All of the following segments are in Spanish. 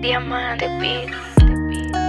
Diamante Beats.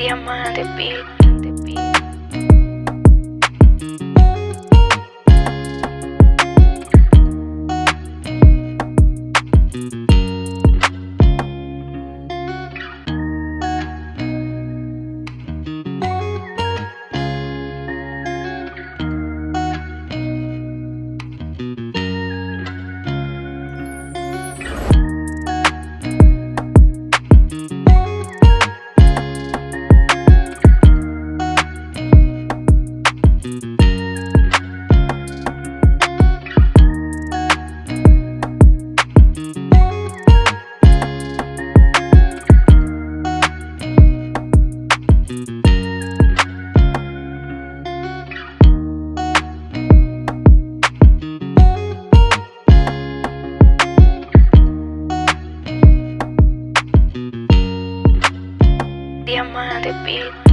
diamante, pico. llamada de beat.